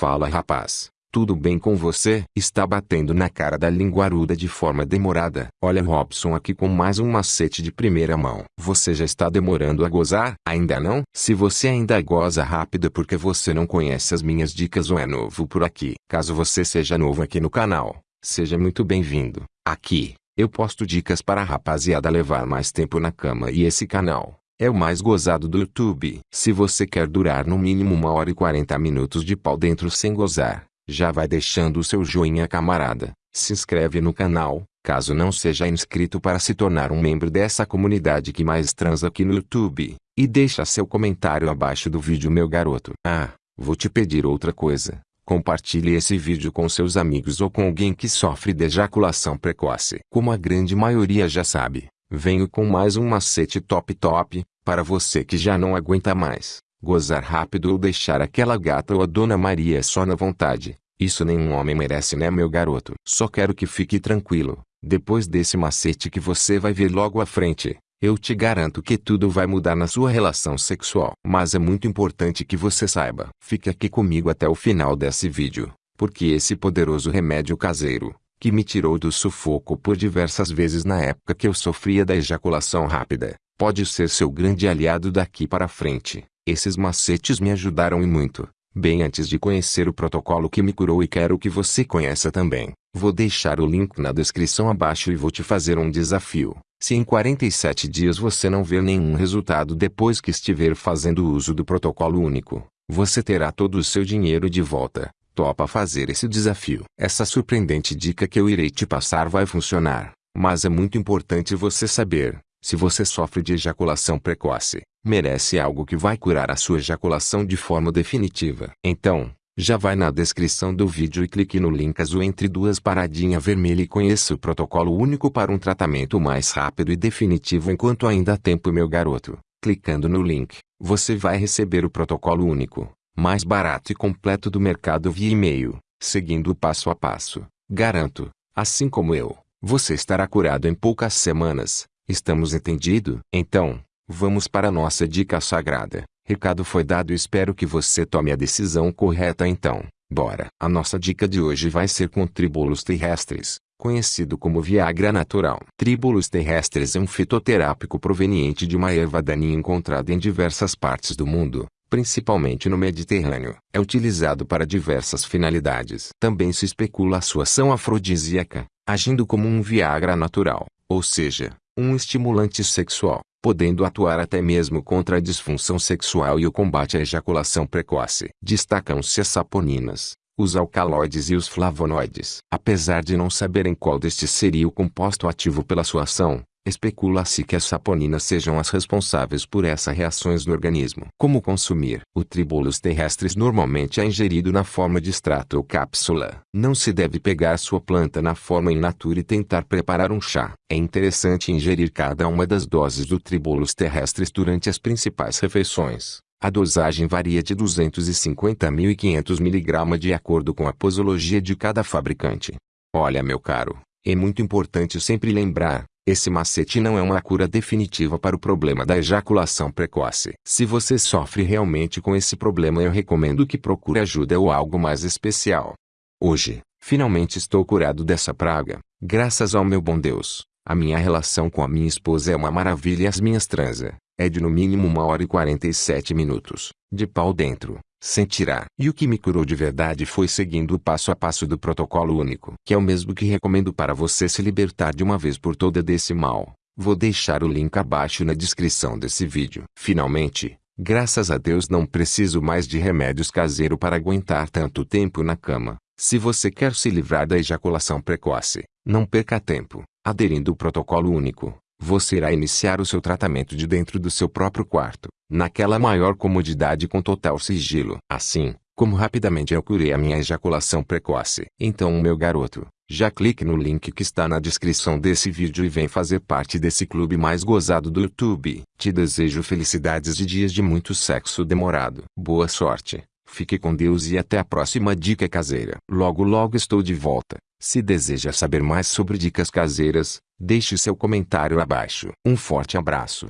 Fala rapaz, tudo bem com você? Está batendo na cara da linguaruda de forma demorada. Olha Robson aqui com mais um macete de primeira mão. Você já está demorando a gozar? Ainda não? Se você ainda goza rápido é porque você não conhece as minhas dicas ou é novo por aqui. Caso você seja novo aqui no canal, seja muito bem-vindo. Aqui, eu posto dicas para a rapaziada levar mais tempo na cama e esse canal é o mais gozado do YouTube. Se você quer durar no mínimo uma hora e 40 minutos de pau dentro sem gozar, já vai deixando o seu joinha camarada. Se inscreve no canal, caso não seja inscrito para se tornar um membro dessa comunidade que mais transa aqui no YouTube. E deixa seu comentário abaixo do vídeo meu garoto. Ah, vou te pedir outra coisa. Compartilhe esse vídeo com seus amigos ou com alguém que sofre de ejaculação precoce. Como a grande maioria já sabe, Venho com mais um macete top top, para você que já não aguenta mais, gozar rápido ou deixar aquela gata ou a Dona Maria só na vontade. Isso nenhum homem merece né meu garoto? Só quero que fique tranquilo, depois desse macete que você vai ver logo à frente, eu te garanto que tudo vai mudar na sua relação sexual. Mas é muito importante que você saiba. Fique aqui comigo até o final desse vídeo, porque esse poderoso remédio caseiro, que me tirou do sufoco por diversas vezes na época que eu sofria da ejaculação rápida, pode ser seu grande aliado daqui para frente. Esses macetes me ajudaram e muito. Bem antes de conhecer o protocolo que me curou e quero que você conheça também, vou deixar o link na descrição abaixo e vou te fazer um desafio. Se em 47 dias você não ver nenhum resultado depois que estiver fazendo uso do protocolo único, você terá todo o seu dinheiro de volta topa fazer esse desafio. Essa surpreendente dica que eu irei te passar vai funcionar, mas é muito importante você saber, se você sofre de ejaculação precoce, merece algo que vai curar a sua ejaculação de forma definitiva. Então, já vai na descrição do vídeo e clique no link azul entre duas paradinhas vermelhas e conheça o protocolo único para um tratamento mais rápido e definitivo enquanto ainda há tempo meu garoto. Clicando no link, você vai receber o protocolo único mais barato e completo do mercado via e-mail, seguindo o passo a passo. Garanto, assim como eu, você estará curado em poucas semanas. Estamos entendido? Então, vamos para nossa dica sagrada. Recado foi dado e espero que você tome a decisão correta então. Bora! A nossa dica de hoje vai ser com tribulos terrestres, conhecido como Viagra natural. Tribulos terrestres é um fitoterápico proveniente de uma erva daninha encontrada em diversas partes do mundo, principalmente no Mediterrâneo, é utilizado para diversas finalidades. Também se especula a sua ação afrodisíaca, agindo como um Viagra natural, ou seja, um estimulante sexual, podendo atuar até mesmo contra a disfunção sexual e o combate à ejaculação precoce. Destacam-se as saponinas, os alcaloides e os flavonoides. Apesar de não saberem qual destes seria o composto ativo pela sua ação, Especula-se que as saponinas sejam as responsáveis por essas reações no organismo. Como consumir? O tribulus terrestres normalmente é ingerido na forma de extrato ou cápsula. Não se deve pegar sua planta na forma in natura e tentar preparar um chá. É interessante ingerir cada uma das doses do tribulus terrestres durante as principais refeições. A dosagem varia de 250 a 1500 mg de acordo com a posologia de cada fabricante. Olha meu caro, é muito importante sempre lembrar, esse macete não é uma cura definitiva para o problema da ejaculação precoce. Se você sofre realmente com esse problema eu recomendo que procure ajuda ou algo mais especial. Hoje, finalmente estou curado dessa praga, graças ao meu bom Deus. A minha relação com a minha esposa é uma maravilha e as minhas transa, é de no mínimo uma hora e 47 minutos, de pau dentro sentirá. E o que me curou de verdade foi seguindo o passo a passo do protocolo único, que é o mesmo que recomendo para você se libertar de uma vez por toda desse mal. Vou deixar o link abaixo na descrição desse vídeo. Finalmente, graças a Deus não preciso mais de remédios caseiro para aguentar tanto tempo na cama. Se você quer se livrar da ejaculação precoce, não perca tempo. Aderindo o protocolo único, você irá iniciar o seu tratamento de dentro do seu próprio quarto, naquela maior comodidade com total sigilo. Assim, como rapidamente eu curei a minha ejaculação precoce. Então meu garoto, já clique no link que está na descrição desse vídeo e vem fazer parte desse clube mais gozado do YouTube. Te desejo felicidades e dias de muito sexo demorado. Boa sorte, fique com Deus e até a próxima dica caseira. Logo logo estou de volta. Se deseja saber mais sobre dicas caseiras, deixe seu comentário abaixo. Um forte abraço.